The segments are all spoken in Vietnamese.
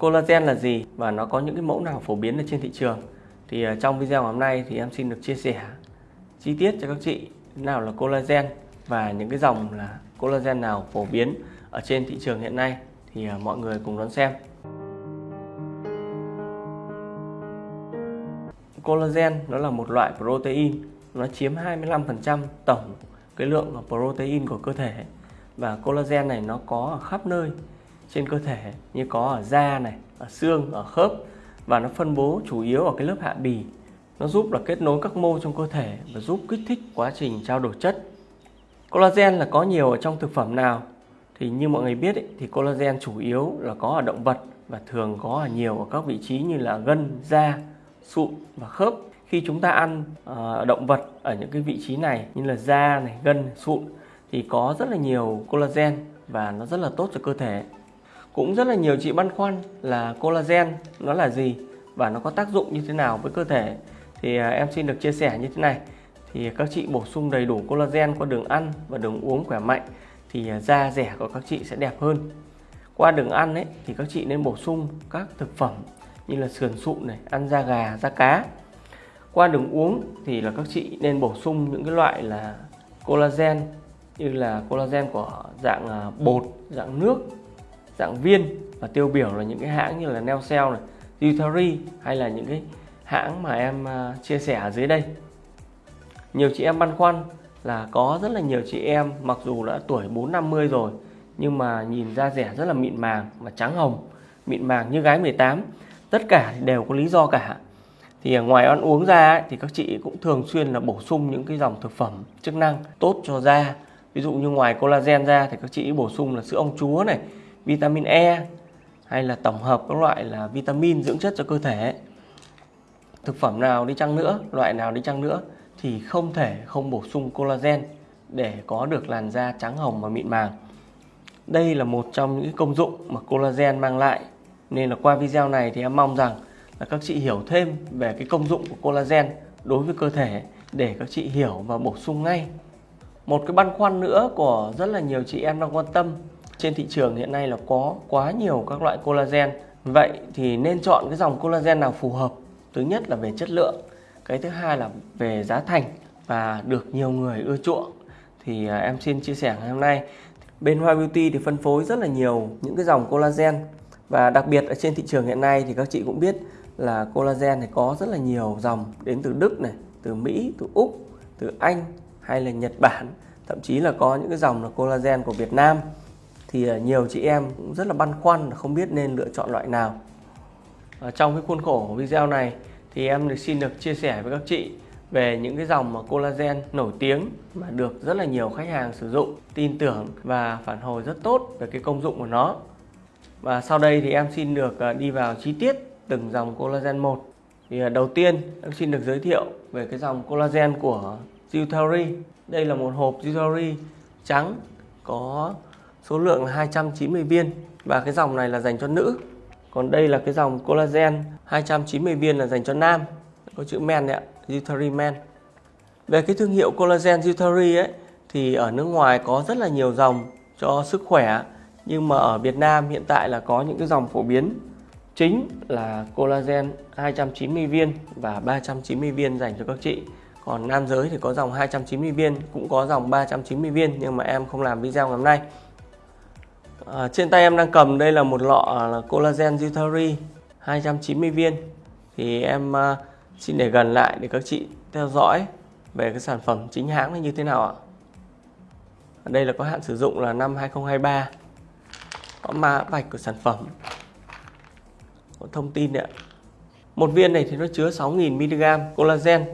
Collagen là gì và nó có những cái mẫu nào phổ biến ở trên thị trường? Thì à, trong video ngày hôm nay thì em xin được chia sẻ chi tiết cho các chị nào là collagen và những cái dòng là collagen nào phổ biến ở trên thị trường hiện nay. Thì à, mọi người cùng đón xem. Collagen nó là một loại protein, nó chiếm 25% tổng cái lượng protein của cơ thể. Và collagen này nó có ở khắp nơi trên cơ thể như có ở da này, ở xương, ở khớp và nó phân bố chủ yếu ở cái lớp hạ bì. Nó giúp là kết nối các mô trong cơ thể và giúp kích thích quá trình trao đổi chất. Collagen là có nhiều ở trong thực phẩm nào? Thì như mọi người biết ấy, thì collagen chủ yếu là có ở động vật và thường có ở nhiều ở các vị trí như là gân, da, sụn và khớp. Khi chúng ta ăn uh, động vật ở những cái vị trí này như là da này, gân, sụn thì có rất là nhiều collagen và nó rất là tốt cho cơ thể cũng rất là nhiều chị băn khoăn là collagen nó là gì và nó có tác dụng như thế nào với cơ thể. Thì à, em xin được chia sẻ như thế này. Thì các chị bổ sung đầy đủ collagen qua đường ăn và đường uống khỏe mạnh thì à, da rẻ của các chị sẽ đẹp hơn. Qua đường ăn ấy thì các chị nên bổ sung các thực phẩm như là sườn sụn này, ăn da gà, da cá. Qua đường uống thì là các chị nên bổ sung những cái loại là collagen như là collagen của dạng à, bột, dạng nước dạng viên và tiêu biểu là những cái hãng như là Neocell này, Utari hay là những cái hãng mà em à, chia sẻ ở dưới đây. Nhiều chị em băn khoăn là có rất là nhiều chị em mặc dù đã tuổi 4 50 rồi nhưng mà nhìn da rẻ rất là mịn màng và trắng hồng, mịn màng như gái 18. Tất cả đều có lý do cả. Thì ngoài ăn uống ra ấy, thì các chị cũng thường xuyên là bổ sung những cái dòng thực phẩm chức năng tốt cho da. Ví dụ như ngoài collagen ra thì các chị bổ sung là sữa ong chúa này, vitamin E hay là tổng hợp các loại là vitamin dưỡng chất cho cơ thể. Thực phẩm nào đi chăng nữa, loại nào đi chăng nữa thì không thể không bổ sung collagen để có được làn da trắng hồng và mịn màng. Đây là một trong những công dụng mà collagen mang lại. Nên là qua video này thì em mong rằng là các chị hiểu thêm về cái công dụng của collagen đối với cơ thể để các chị hiểu và bổ sung ngay. Một cái băn khoăn nữa của rất là nhiều chị em đang quan tâm trên thị trường hiện nay là có quá nhiều các loại collagen. Vậy thì nên chọn cái dòng collagen nào phù hợp? Thứ nhất là về chất lượng cái thứ hai là về giá thành và được nhiều người ưa chuộng. Thì à, em xin chia sẻ ngày hôm nay. Bên Hoa Beauty thì phân phối rất là nhiều những cái dòng collagen và đặc biệt ở trên thị trường hiện nay thì các chị cũng biết là collagen thì có rất là nhiều dòng đến từ Đức này, từ Mỹ, từ Úc, từ Anh hay là Nhật Bản. Thậm chí là có những cái dòng là collagen của Việt Nam thì ờ, nhiều chị em cũng rất là băn khoăn, không biết nên lựa chọn loại nào. Ở trong cái khuôn khổ của video này thì em được xin được chia sẻ với các chị về những cái dòng mà collagen nổi tiếng mà được rất là nhiều khách hàng sử dụng, tin tưởng và phản hồi rất tốt về cái công dụng của nó. Và sau đây thì em xin được ờ, đi vào chi tiết từng dòng collagen một. Thì đầu tiên em xin được giới thiệu về cái dòng collagen của Jutari đây là một hộp Jutari trắng có số lượng là 290 viên. Và cái dòng này là dành cho nữ. Còn đây là cái dòng collagen. 290 viên là dành cho nam. Có chữ men đấy ạ Jutari men. Về cái thương hiệu collagen Jutari ấy, thì ở nước ngoài có rất là nhiều dòng cho sức khỏe. Nhưng mà ở Việt Nam hiện tại là có những cái dòng phổ biến. Chính là collagen 290 viên và 390 viên dành cho các chị. Còn nam giới thì có dòng 290 viên, cũng có dòng 390 viên. Nhưng mà em không làm video ngày hôm nay. À, trên tay em đang cầm đây là một lọ à, là collagen Jutari 290 viên. Thì em à, xin để gần lại để các chị theo dõi về cái sản phẩm chính hãng này như thế nào ạ. Ở đây là có hạn sử dụng là năm 2023 có mã vạch của sản phẩm. Có thông tin đấy ạ. Một viên này thì nó chứa 6.000 mg collagen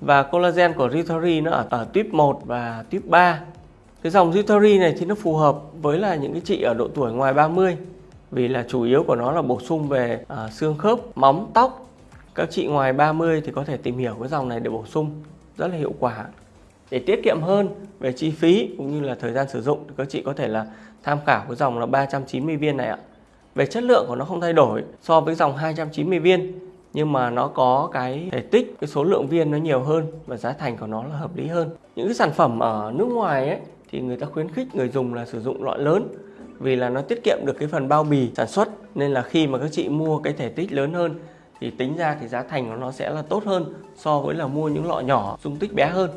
và collagen của Ritari nó ở, ở tuyếp 1 và tuyếp 3 cái dòng Jutari này thì nó phù hợp với là những cái chị ở độ tuổi ngoài 30 vì là chủ yếu của nó là bổ sung về à, xương khớp, móng, tóc. Các chị ngoài 30 thì có thể tìm hiểu cái dòng này để bổ sung rất là hiệu quả. Để tiết kiệm hơn về chi phí cũng như là thời gian sử dụng thì các chị có thể là tham khảo cái dòng là 390 viên này ạ. Về chất lượng của nó không thay đổi so với dòng 290 viên nhưng mà nó có cái thể tích, cái số lượng viên nó nhiều hơn và giá thành của nó là hợp lý hơn. Những cái sản phẩm ở nước ngoài ấy thì người ta khuyến khích người dùng là sử dụng loại lớn vì là nó tiết kiệm được cái phần bao bì sản xuất. Nên là khi mà các chị mua cái thể tích lớn hơn thì tính ra thì giá thành của nó sẽ là tốt hơn so với là mua những lọ nhỏ dung tích bé hơn.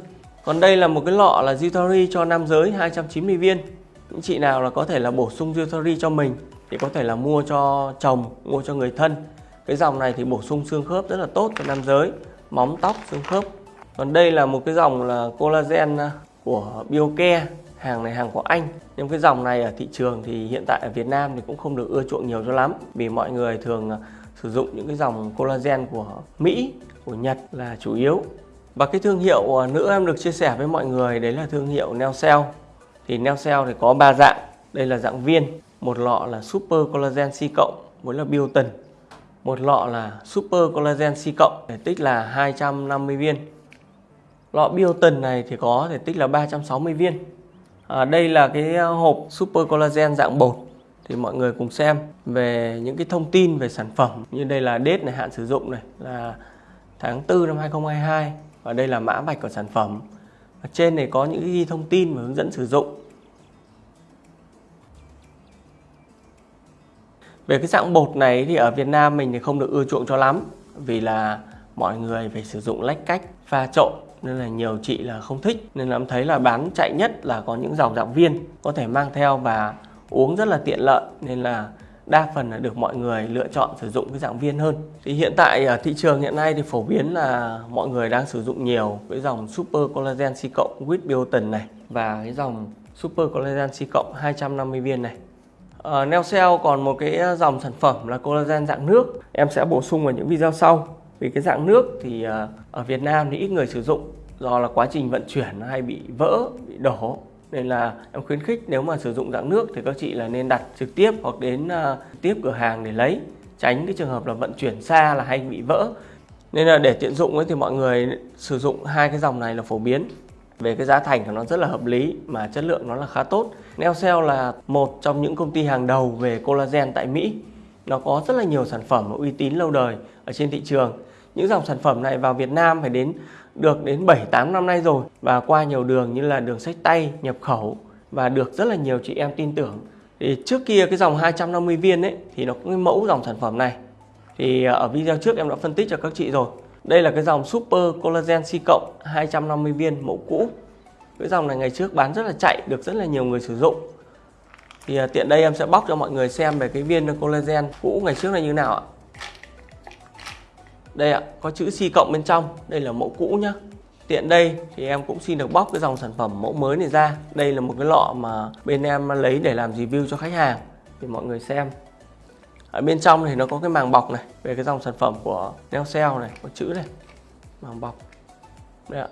Còn đây là một cái lọ là Zutori cho nam giới 290 viên. Những chị nào là có thể là bổ sung Zutori cho mình thì có thể là mua cho chồng, mua cho người thân. Cái dòng này thì bổ sung xương khớp rất là tốt cho nam giới, móng tóc, xương khớp. Còn đây là một cái dòng là collagen của Biocare hàng này hàng của Anh. Nhưng cái dòng này ở thị trường thì hiện tại ở Việt Nam thì cũng không được ưa chuộng nhiều cho lắm. Vì mọi người thường à, sử dụng những cái dòng collagen của Mỹ, của Nhật là chủ yếu. Và cái thương hiệu à, nữa em được chia sẻ với mọi người, đấy là thương hiệu Neocell thì Neocell thì có ba dạng. Đây là dạng viên, một lọ là Super Collagen C cộng với là Biotin một lọ là Super Collagen C cộng thể tích là 250 viên lọ Biotin này thì có thể tích là 360 viên. À, đây là cái ờ, hộp Super Collagen dạng bột thì mọi người cùng xem về những cái thông tin về sản phẩm như đây là date này hạn sử dụng này là tháng 4 năm 2022 và đây là mã vạch của sản phẩm. Ở trên này có những ghi thông tin và hướng dẫn sử dụng. Về cái dạng bột này thì ở Việt Nam mình thì không được ưa chuộng cho lắm vì là mọi người phải sử dụng lách cách pha trộn nên là nhiều chị là không thích. Nên là em thấy là bán chạy nhất là có những dòng dạng viên có thể mang theo và uống rất là tiện lợi. Nên là đa phần là được mọi người lựa chọn sử dụng cái dạng viên hơn. Thì hiện tại ở thị trường hiện nay thì phổ biến là mọi người đang sử dụng nhiều cái dòng Super Collagen C cộng with biotin này và cái dòng Super Collagen C cộng 250 viên này. Uh, ờ, Neocell còn một cái à, dòng sản phẩm là collagen dạng nước. Em sẽ bổ sung vào những video sau vì cái dạng nước thì ờ, ở Việt Nam thì ít người sử dụng do là quá trình vận chuyển nó hay bị vỡ bị đổ. Nên là em khuyến khích nếu mà sử dụng dạng nước thì các chị là nên đặt trực tiếp hoặc đến uh, tiếp cửa hàng để lấy tránh cái trường hợp là vận chuyển xa là hay bị vỡ. Nên là để tiện dụng ấy thì mọi người sử dụng hai cái dòng này là phổ biến. Về cái giá thành của nó rất là hợp lý mà chất lượng nó là khá tốt. Neocell là một trong những công ty hàng đầu về collagen tại Mỹ. Nó có rất là nhiều sản phẩm uy tín lâu đời ở trên thị trường những dòng sản phẩm này vào Việt Nam phải đến được đến 7-8 năm nay rồi và qua nhiều đường như là đường sách tay, nhập khẩu và được rất là nhiều chị em tin tưởng. Thì trước kia cái dòng 250 viên ấy thì nó có cái mẫu dòng sản phẩm này. Thì ờ, ở video trước em đã phân tích cho các chị rồi. Đây là cái dòng Super Collagen C cộng 250 viên mẫu cũ. Cái dòng này ngày trước bán rất là chạy, được rất là nhiều người sử dụng. Thì ờ, tiện đây em sẽ bóc cho mọi người xem về cái viên collagen cũ ngày trước là như nào ạ đây ạ, có chữ C cộng bên trong. Đây là mẫu cũ nhá. Tiện đây thì em cũng xin được bóc cái dòng sản phẩm mẫu mới này ra. Đây là một cái lọ mà bên em lấy để làm review cho khách hàng, để mọi người xem. Ở bên trong thì nó có cái màng bọc này, về cái dòng sản phẩm của Neocell này, có chữ này. Màng bọc. Đây ạ.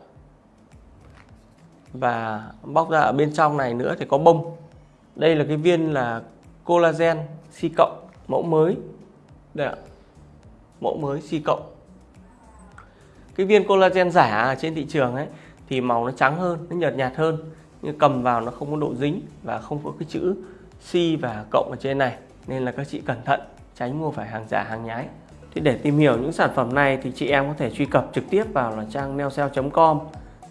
Và bóc ra ở bên trong này nữa thì có bông. Đây là cái viên là collagen C cộng mẫu mới. Đây ạ mẫu mới C cộng. Cái viên collagen giả trên thị trường ấy, thì màu nó trắng hơn, nó nhợt nhạt hơn, nhưng cầm vào nó không có độ dính và không có cái chữ C và cộng ở trên này. Nên là các chị cẩn thận, tránh mua phải hàng giả, hàng nhái. Thì để tìm hiểu những sản phẩm này thì chị em có thể truy cập trực tiếp vào là trang neocell.com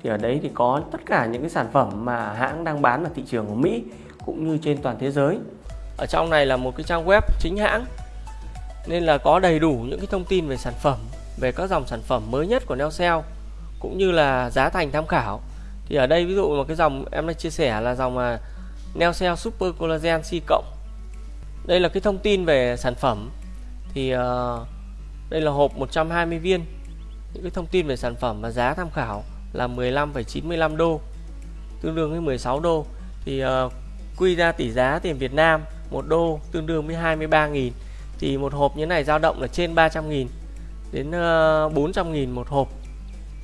thì ở đấy thì có tất cả những cái sản phẩm mà hãng đang bán ở thị trường của Mỹ cũng như trên toàn thế giới. Ở trong này là một cái trang web chính hãng nên là có đầy đủ những cái thông tin về sản phẩm về các dòng sản phẩm mới nhất của Neocell cũng như là giá thành tham khảo. Thì ở đây ví dụ một cái dòng em đã chia sẻ là dòng mà Neocell Super Collagen C cộng. Đây là cái thông tin về sản phẩm. Thì uh, đây là hộp 120 viên. Những cái thông tin về sản phẩm và giá tham khảo là 15,95 đô tương đương với 16 đô. Thì uh, quy ra tỷ giá tiền Việt Nam 1 đô tương đương với 23.000 thì một hộp như này dao động là trên 300.000 đến 400 ờ, nghìn một hộp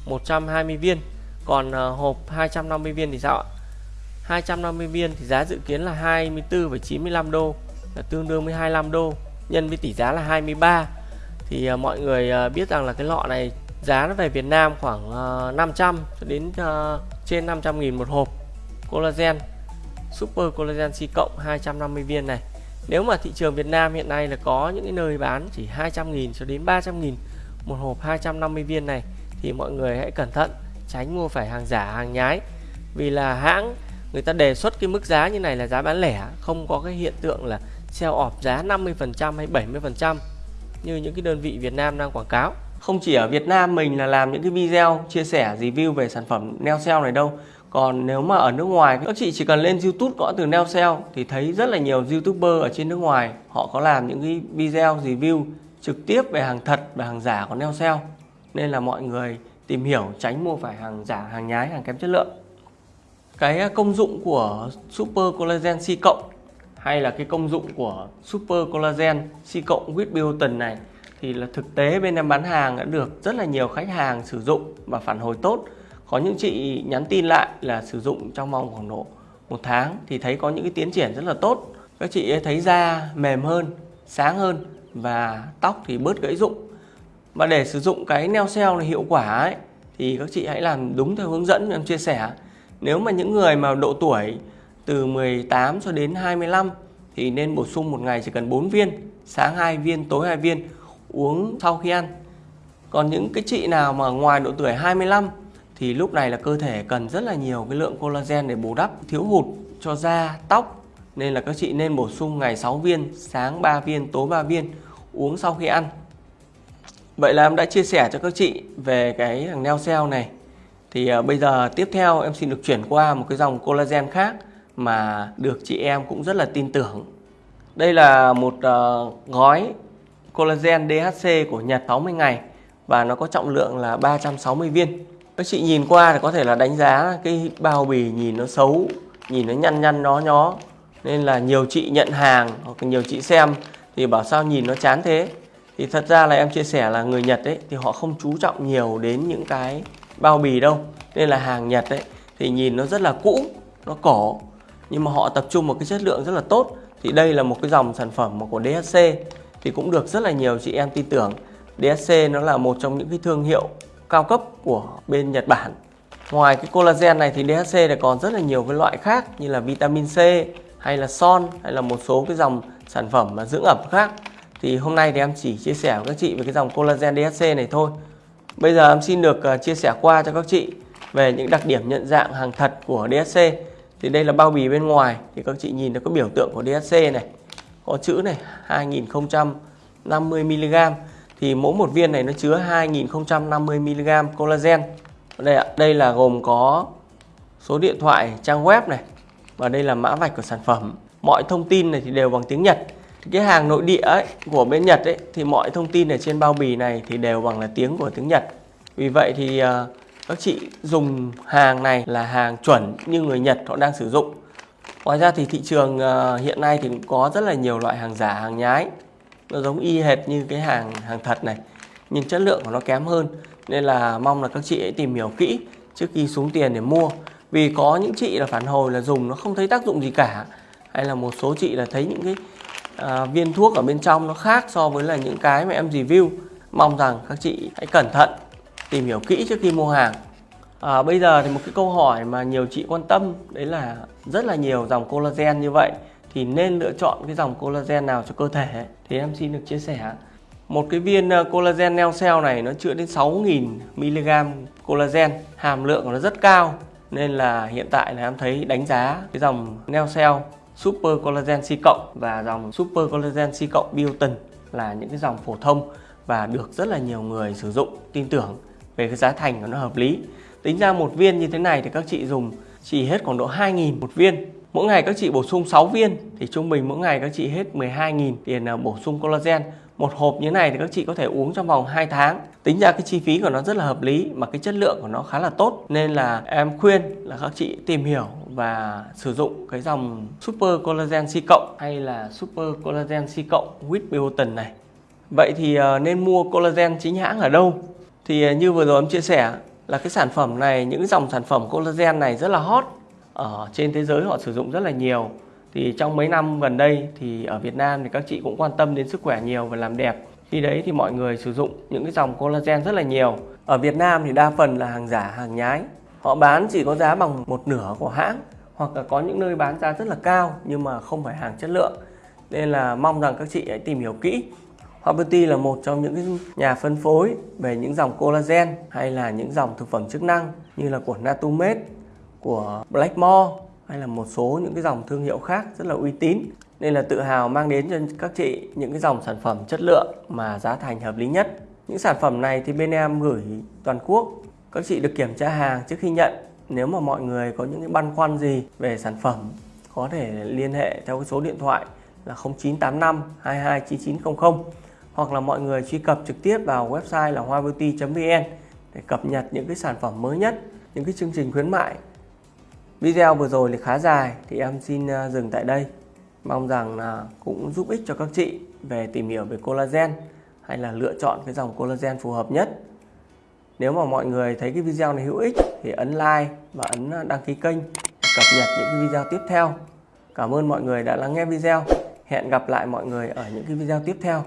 120 viên. Còn ờ, hộp 250 viên thì sao ạ? 250 viên thì giá dự kiến là 24,95 đô là tương đương với 25 đô nhân với tỷ giá là 23 thì ờ, mọi người ờ, biết rằng là cái lọ này giá nó về Việt Nam khoảng 500 cho đến trên 500.000 một hộp. Collagen super collagen C cộng 250 viên này nếu mà thị trường Việt Nam hiện nay là có những cái nơi bán chỉ 200.000 cho đến 300.000 một hộp 250 viên này, thì mọi người hãy cẩn thận, tránh mua phải hàng giả, hàng nhái vì là hãng, người ta đề xuất cái mức giá như này là giá bán lẻ, không có cái hiện tượng là sale off giá 50% hay 70% như những cái đơn vị Việt Nam đang quảng cáo. Không chỉ ở Việt Nam mình là làm những cái video, chia sẻ, review về sản phẩm neo sale này đâu. Còn nếu mà ở nước ngoài các chị chỉ cần lên YouTube gõ từ neo sale thì thấy rất là nhiều YouTuber ở trên nước ngoài họ có làm những cái video review trực tiếp về hàng thật và hàng giả của neo sale. Nên là mọi người tìm hiểu tránh mua phải hàng giả, hàng nhái, hàng kém chất lượng. Cái à, công dụng của Super Collagen C cộng hay là cái công dụng của Super Collagen C cộng with biotin này thì là thực tế bên em bán hàng đã được rất là nhiều khách hàng sử dụng và phản hồi tốt. Có những chị nhắn tin lại là sử dụng trong vòng khoảng độ một tháng thì thấy có những cái tiến triển rất là tốt. Các chị thấy da mềm hơn, sáng hơn và tóc thì bớt gãy rụng. Và để sử dụng cái neo cell này hiệu quả ấy thì các chị hãy làm đúng theo hướng dẫn em chia sẻ. Nếu mà những người mà độ tuổi từ 18 cho đến 25 thì nên bổ sung một ngày chỉ cần 4 viên, sáng 2 viên, tối 2 viên uống sau khi ăn. Còn những cái chị nào mà ngoài độ tuổi 25 thì lúc này là cơ thể cần rất là nhiều cái lượng collagen để bù đắp thiếu hụt cho da, tóc nên là các chị nên bổ sung ngày 6 viên, sáng 3 viên, tối 3 viên uống sau khi ăn. Vậy là em đã chia sẻ cho các chị về cái hàng neo cell này. Thì à, bây giờ tiếp theo em xin được chuyển qua một cái dòng collagen khác mà được chị em cũng rất là tin tưởng. Đây là một uh, gói collagen DHC của Nhật 60 ngày và nó có trọng lượng là 360 viên. Các chị nhìn qua thì có thể là đánh giá cái bao bì nhìn nó xấu, nhìn nó nhăn nhăn nó nhó. Nên là nhiều chị nhận hàng hoặc nhiều chị xem thì bảo sao nhìn nó chán thế. Thì thật ra là em chia sẻ là người Nhật ấy thì họ không chú trọng nhiều đến những cái bao bì đâu. Nên là hàng Nhật ấy thì nhìn nó rất là cũ, nó cổ nhưng mà họ tập trung một cái chất lượng rất là tốt thì đây là một cái dòng sản phẩm của DHC thì cũng được rất là nhiều chị em tin tưởng DHC nó là một trong những cái thương hiệu cao cấp của bên Nhật Bản. Ngoài cái collagen này thì DHC này còn rất là nhiều cái loại khác như là vitamin C hay là son hay là một số cái dòng sản phẩm mà dưỡng ẩm khác. Thì hôm nay thì em chỉ chia sẻ với các chị về cái dòng collagen DHC này thôi. Bây giờ em xin được ờ, chia sẻ qua cho các chị về những đặc điểm nhận dạng hàng thật của DHC thì đây là bao bì bên ngoài, thì các chị nhìn nó có biểu tượng của DHC này. Có chữ này 2050 mg thì mỗi một viên này nó chứa 2050 mg collagen. Đây ạ đây là gồm có số điện thoại trang web này và đây là mã vạch của sản phẩm. Mọi thông tin này thì đều bằng tiếng Nhật. Cái hàng nội địa ấy, của bên Nhật ấy thì mọi thông tin ở trên bao bì này thì đều bằng là tiếng của tiếng Nhật. Vì vậy thì ờ, các chị dùng hàng này là hàng chuẩn như người Nhật họ đang sử dụng. Ngoài ra thì thị trường ờ, hiện nay thì cũng có rất là nhiều loại hàng giả hàng nhái nó giống y hệt như cái hàng hàng thật này nhưng chất lượng của nó kém hơn. Nên là mong là các chị hãy tìm hiểu kỹ trước khi xuống tiền để mua. Vì có những chị là phản hồi là dùng nó không thấy tác dụng gì cả. Hay là một số chị là thấy những cái à, viên thuốc ở bên trong nó khác so với là những cái mà em review. Mong rằng các chị hãy cẩn thận tìm hiểu kỹ trước khi mua hàng. À, bây giờ thì một cái câu hỏi mà nhiều chị quan tâm đấy là rất là nhiều dòng collagen như vậy thì nên lựa chọn cái dòng collagen nào cho cơ thể. Thì em xin được chia sẻ. Một cái viên ờ, collagen neo cell này nó chứa đến 6.000 mg collagen. Hàm lượng của nó rất cao, nên là hiện tại là em thấy đánh giá cái dòng neo cell super collagen C cộng và dòng super collagen C cộng biotin là những cái dòng phổ thông và được rất là nhiều người sử dụng, tin tưởng về cái giá thành của nó hợp lý. Tính ra một viên như thế này thì các chị dùng chỉ hết khoảng độ 2.000 một viên. Mỗi ngày các chị bổ sung 6 viên, thì trung bình mỗi ngày các chị hết 12.000 tiền à, bổ sung collagen. Một hộp như này thì các chị có thể uống trong vòng 2 tháng. Tính ra cái chi phí của nó rất là hợp lý, mà cái chất lượng của nó khá là tốt. Nên là em khuyên là các chị tìm hiểu và sử dụng cái dòng Super Collagen C cộng hay là Super Collagen C cộng with biotin này. Vậy thì à, nên mua collagen chính hãng ở đâu? Thì à, như vừa rồi em chia sẻ là cái sản phẩm này, những dòng sản phẩm collagen này rất là hot ở trên thế giới, họ sử dụng rất là nhiều. Thì trong mấy năm gần đây thì ở Việt Nam thì các chị cũng quan tâm đến sức khỏe nhiều và làm đẹp. Khi đấy thì mọi người sử dụng những cái dòng collagen rất là nhiều. Ở Việt Nam thì đa phần là hàng giả, hàng nhái. Họ bán chỉ có giá bằng một nửa của hãng, hoặc là có những nơi bán giá rất là cao nhưng mà không phải hàng chất lượng. Nên là mong rằng các chị hãy tìm hiểu kỹ. Haberty là một trong những nhà phân phối về những dòng collagen hay là những dòng thực phẩm chức năng như là của Natumed, của Blackmore hay là một số những cái dòng thương hiệu khác rất là uy tín. nên là tự hào mang đến cho các chị những cái dòng sản phẩm chất lượng mà giá thành hợp lý nhất. Những sản phẩm này thì bên em gửi toàn quốc. Các chị được kiểm tra hàng trước khi nhận. Nếu mà mọi người có những cái băn khoăn gì về sản phẩm có thể liên hệ theo cái số điện thoại là 0985 229900 hoặc là mọi người truy cập trực tiếp vào website là hoabeauty.vn để cập nhật những cái sản phẩm mới nhất, những cái chương trình khuyến mại. Video vừa rồi thì khá dài thì em xin à, dừng tại đây. Mong rằng là cũng giúp ích cho các chị về tìm hiểu về collagen hay là lựa chọn cái dòng collagen phù hợp nhất. Nếu mà mọi người thấy cái video này hữu ích thì ấn like và ấn à, đăng ký kênh để cập nhật những cái video tiếp theo. Cảm ơn mọi người đã lắng nghe video. Hẹn gặp lại mọi người ở những cái video tiếp theo.